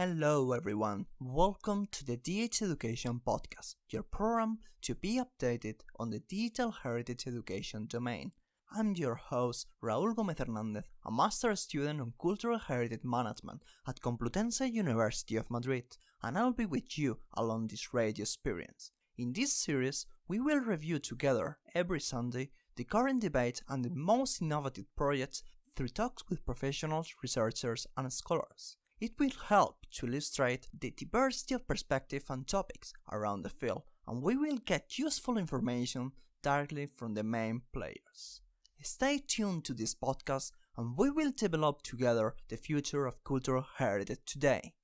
Hello, everyone. Welcome to the DH Education Podcast, your program to be updated on the digital heritage education domain. I'm your host, Raúl Gómez Hernández, a master student on cultural heritage management at Complutense University of Madrid, and I'll be with you along this radio experience. In this series, we will review together every Sunday the current debate and the most innovative projects through talks with professionals, researchers, and scholars. It will help to illustrate the diversity of perspective and topics around the field, and we will get useful information directly from the main players. Stay tuned to this podcast, and we will develop together the future of cultural heritage today.